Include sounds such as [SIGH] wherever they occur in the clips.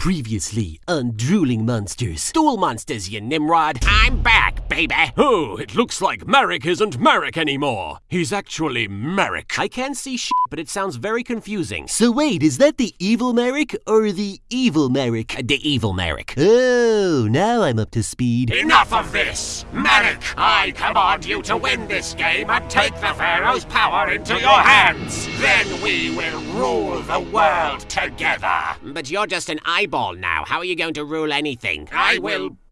Previously on Drooling Monsters. Stool monsters, you Nimrod. I'm back, baby. Oh, it looks like Marik isn't Marik anymore. He's actually Marik. I can't see shit, but it sounds very confusing. So wait, is that the evil Marik or the evil Marik? Uh, the evil Marik. Oh, now I'm up to speed. Enough of this! Marik, I command you to win this game and take the Pharaoh's power into your hands. Then we will rule the world together. But you're just an eyeball now. How are you going to rule anything? I will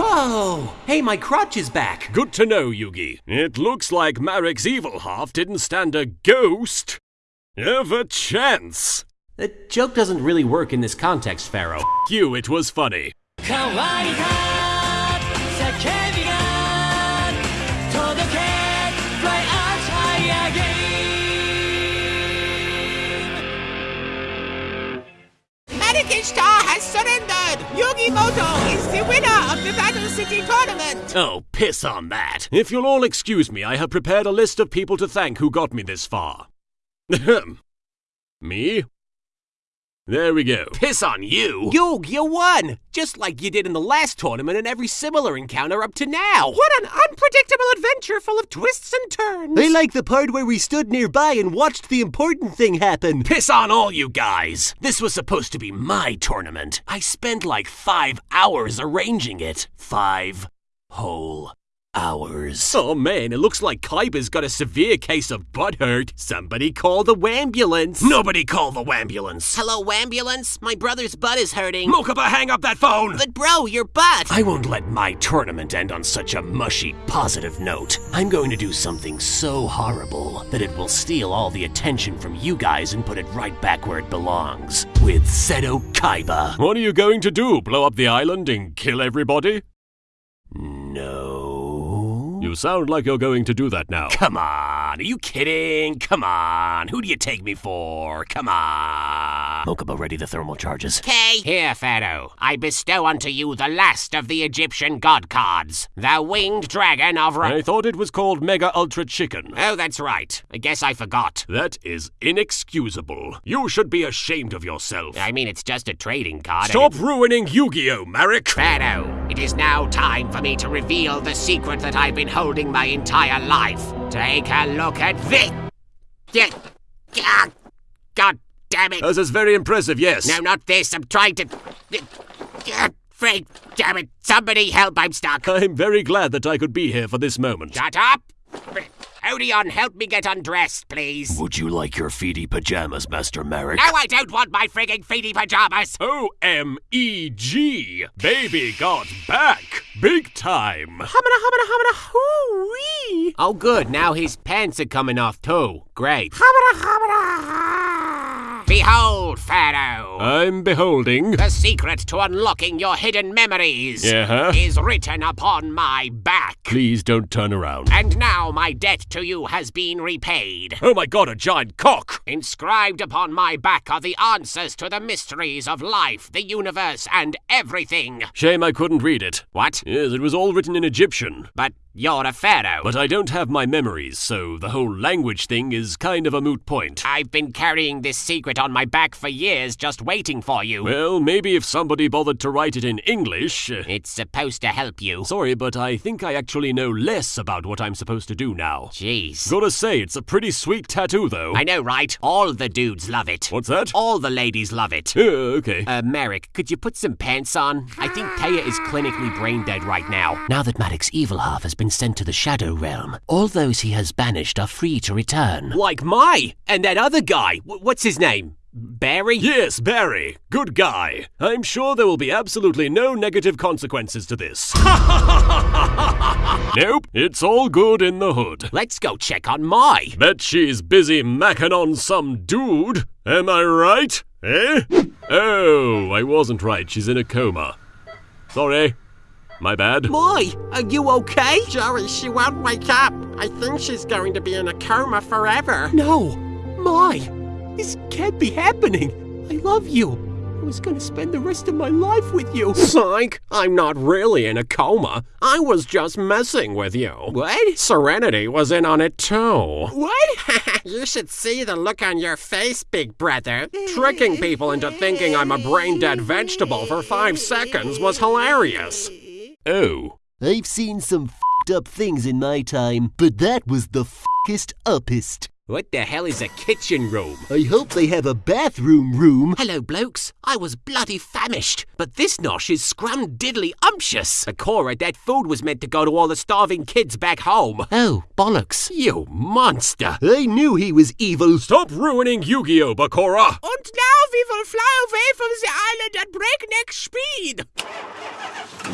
Whoa! Hey, my crotch is back! Good to know, Yugi. It looks like Marik's evil half didn't stand a ghost of a chance. The joke doesn't really work in this context, Pharaoh. F you, it was funny. Star has surrendered the Battle City tournament! Oh, piss on that. If you'll all excuse me, I have prepared a list of people to thank who got me this far. [LAUGHS] Ahem. me? There we go. Piss on you! Yug, you won! Just like you did in the last tournament and every similar encounter up to now! What an unpredictable adventure full of twists and turns! I like the part where we stood nearby and watched the important thing happen. Piss on all you guys! This was supposed to be my tournament. I spent like five hours arranging it. Five whole hours. Oh man, it looks like Kaiba's got a severe case of butt hurt. Somebody call the ambulance. Nobody call the ambulance. Hello, ambulance? My brother's butt is hurting. Mokuba, hang up that phone! But bro, your butt! I won't let my tournament end on such a mushy, positive note. I'm going to do something so horrible that it will steal all the attention from you guys and put it right back where it belongs. With Seto Kaiba. What are you going to do? Blow up the island and kill everybody? No. You sound like you're going to do that now. Come on, are you kidding? Come on, who do you take me for? Come on. Mokuba, ready the thermal charges. Okay. Here, Pharaoh, I bestow unto you the last of the Egyptian god cards, the winged dragon of Ra- I thought it was called Mega Ultra Chicken. Oh, that's right. I guess I forgot. That is inexcusable. You should be ashamed of yourself. I mean, it's just a trading card. and Stop ruining Yu-Gi-Oh, Marik! Pharaoh, it is now time for me to reveal the secret that I've been holding my entire life. Take a look at this. Yeah. God damn it. This is very impressive, yes. No, not this. I'm trying to. Ah, Frank, damn it. Somebody help. I'm stuck. I'm very glad that I could be here for this moment. Shut up. Odion, help me get undressed, please. Would you like your feety pajamas, Master Marik? No, I don't want my frigging feety pajamas. O-M-E-G! Baby got back! Big time! Humana, humana, humana, hoo-wee. Oh, good. Now his pants are coming off, too. Great. Humana, humana. Behold, Pharaoh. I'm beholding. the secret to unlocking your hidden memories Yeah? is written upon my back. Please don't turn around. And now my debt to you has been repaid. Oh my god, a giant cock! Inscribed upon my back are the answers to the mysteries of life, the universe, and everything. Shame I couldn't read it. What? Yes, it was all written in Egyptian. But you're a pharaoh. But I don't have my memories, so the whole language thing is kind of a moot point. I've been carrying this secret on my back for years, just waiting for you. Well, maybe if somebody bothered to write it in English. uh, it's supposed to help you. Sorry, but I think I actually know less about what I'm supposed to do now. Jeez. Gotta say, it's a pretty sweet tattoo, though. I know, right? All the dudes love it. What's that? All the ladies love it. Yeah, [LAUGHS] okay. Uh, Marik, could you put some pants on? I think Taya is clinically brain dead right now. Now that Marik's evil half has been sent to the Shadow Realm, all those he has banished are free to return. Like Mai and that other guy. W- what's his name? Barry? Yes, Barry. Good guy. I'm sure there will be absolutely no negative consequences to this. [LAUGHS] nope, it's all good in the hood. Let's go check on Mai. Bet she's busy macking on some dude. Am I right? Eh? Oh, I wasn't right. She's in a coma. Sorry. My bad. Boy, are you okay? Joey, she won't wake up. I think she's going to be in a coma forever. No, Mai, this can't be happening. I love you. I was gonna spend the rest of my life with you. Psych, I'm not really in a coma. I was just messing with you. What? Serenity was in on it too. What? [LAUGHS] you should see the look on your face, big brother. [LAUGHS] Tricking people into thinking I'm a brain dead vegetable for five seconds was hilarious. Oh. I've seen some fed up things in my time, but that was the fest uppest. What the hell is a kitchen room? I hope they have a bathroom room. Hello, blokes. I was bloody famished, but this nosh is scrum diddly umptious. But Cora, that food was meant to go to all the starving kids back home. Oh, bollocks. You monster. I knew he was evil. Stop ruining Yu-Gi-Oh, Bakura! And now we will fly away from the island at breakneck speed.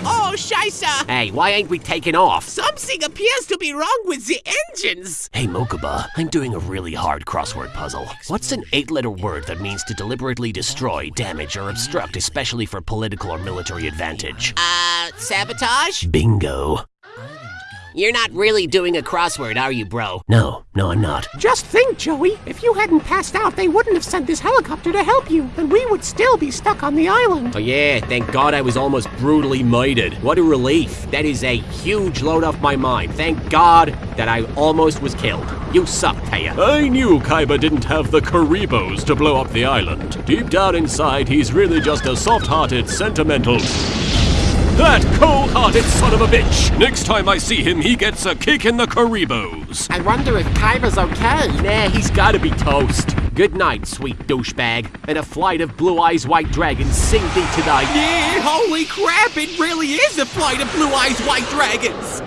Oh, Shisa! Hey, why ain't we taking off? Something appears to be wrong with the engines. Hey, Mokuba, I'm doing a really hard crossword puzzle. What's an eight letter word that means to deliberately destroy, damage, or obstruct, especially for political or military advantage? Uh, sabotage? Bingo. You're not really doing a crossword, are you, bro? No, no, I'm not. Just think, Joey. If you hadn't passed out, they wouldn't have sent this helicopter to help you, and we would still be stuck on the island. Oh yeah, thank God I was almost brutally mated. What a relief. That is a huge load off my mind. Thank God that I almost was killed. You suck, Taya. I knew Kaiba didn't have the Kuribohs to blow up the island. Deep down inside, he's really just a soft-hearted, sentimental... That cold-hearted son of a bitch! Next time I see him, he gets a kick in the Kuribohs. I wonder if Kaiba's okay. Nah, he's gotta be toast. Good night, sweet douchebag. And a flight of blue eyes white dragons sing thee to thy. Yeah, holy crap, it really is a flight of blue eyes white dragons.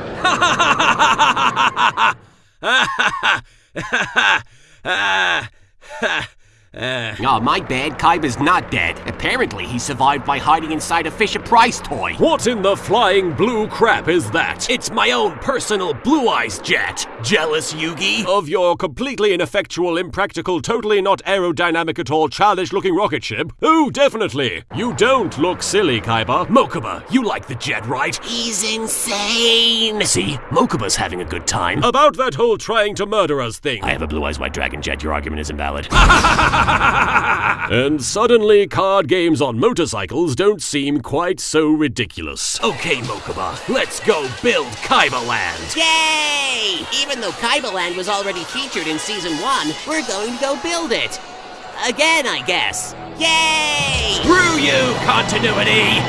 [LAUGHS] [LAUGHS] [LAUGHS] Oh, my bad. Kaiba's not dead. Apparently, he survived by hiding inside a Fisher Price toy. What in the flying blue crap is that? It's my own personal blue eyes jet. Jealous, Yugi? Of your completely ineffectual, impractical, totally not aerodynamic at all, childish looking rocket ship? Oh, definitely. You don't look silly, Kaiba. Mokuba, you like the jet, right? He's insane. See, Mokuba's having a good time. About that whole trying to murder us thing. I have a blue eyes white dragon jet. Your argument is invalid. [LAUGHS] [LAUGHS] and suddenly, card games on motorcycles don't seem quite so ridiculous. Okay, Mokuba, let's go build Kaiba Land. Yay! Even though Kaiba Land was already featured in season one, we're going to go build it. Again, I guess. Yay! Screw you, continuity!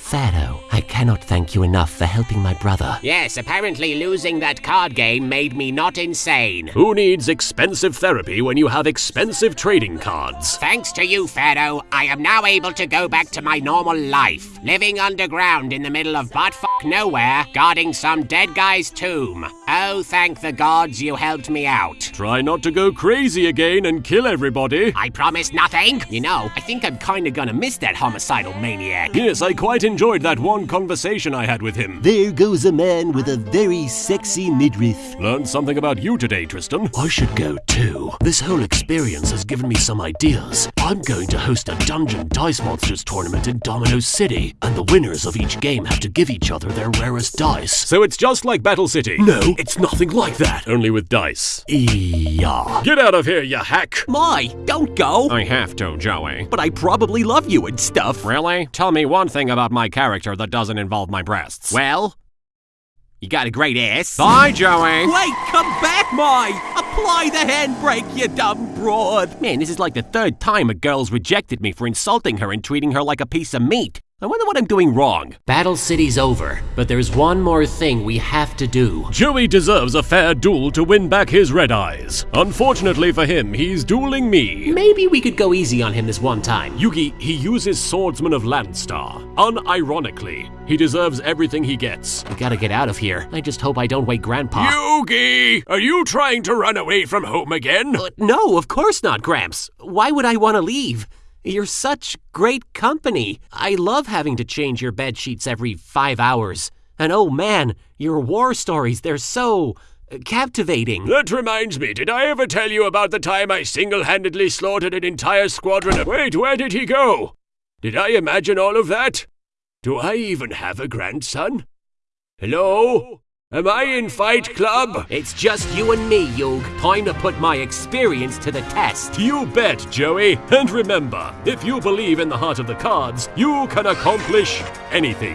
Pharaoh, I cannot thank you enough for helping my brother. Yes, apparently losing that card game made me not insane. Who needs expensive therapy when you have expensive trading cards? Thanks to you, Pharaoh, I am now able to go back to my normal life, living underground in the middle of buttfuck nowhere, guarding some dead guy's tomb. Oh, thank the gods you helped me out. Try not to go crazy again and kill everybody. I promise nothing. You know, I think I'm kinda gonna miss that homicidal maniac. Yes, I quite enjoyed that one conversation I had with him. There goes a man with a very sexy midriff. Learned something about you today, Tristan. I should go too. This whole experience has given me some ideas. I'm going to host a Dungeon Dice Monsters tournament in Domino City, and the winners of each game have to give each other their rarest dice. So it's just like Battle City. No, it's nothing like that. Only with dice. Yeah. Get out of here, you hack! Mai, don't go! I have to, Joey. But I probably love you and stuff. Really? Tell me one thing about my character that doesn't involve my breasts. Well, you got a great ass. Bye, Joey! Wait, come back, Mai! Apply the handbrake, you dumb broad! Man, this is like the third time a girl's rejected me for insulting her and treating her like a piece of meat. I wonder what I'm doing wrong. Battle City's over, but there's one more thing we have to do. Joey deserves a fair duel to win back his red eyes. Unfortunately for him, he's dueling me. Maybe we could go easy on him this one time. Yugi, he uses Swordsman of Landstar. Unironically, he deserves everything he gets. We gotta get out of here. I just hope I don't wake Grandpa. Yugi! Are you trying to run away from home again? Uh, no, of course not, Gramps. Why would I want to leave? You're such great company. I love having to change your bed sheets every five hours. And oh man, your war stories, they're so uh, captivating. That reminds me, did I ever tell you about the time I single handedly slaughtered an entire squadron of. Wait, where did he go? Did I imagine all of that? Do I even have a grandson? Hello? Am I in Fight Club? It's just you and me, Yug. Time to put my experience to the test. You bet, Joey. And remember, if you believe in the heart of the cards, you can accomplish anything.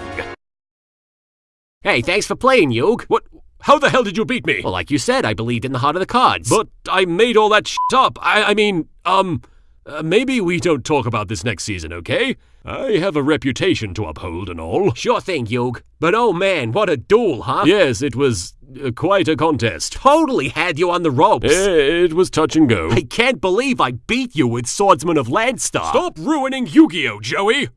Hey, thanks for playing, Yug. What? How the hell did you beat me? Well, like you said, I believed in the heart of the cards. But I made all that shit up. I, I mean, um, uh, maybe we don't talk about this next season, okay? I have a reputation to uphold and all. Sure thing, Yug. But oh man, what a duel, huh? Yes, it was uh, quite a contest. Totally had you on the ropes. It was touch and go. I can't believe I beat you with Swordsman of Landstar. Stop ruining Yu-Gi-Oh, Joey!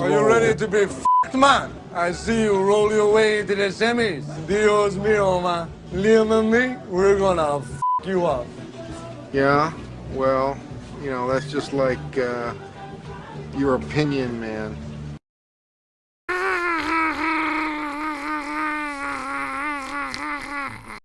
Are you ready to be f***ed, man? I see you roll your way into the semis. Dios mío, man. Liam and me, we're gonna f*** you up. Yeah, well, you know, that's just like uh, your opinion, man.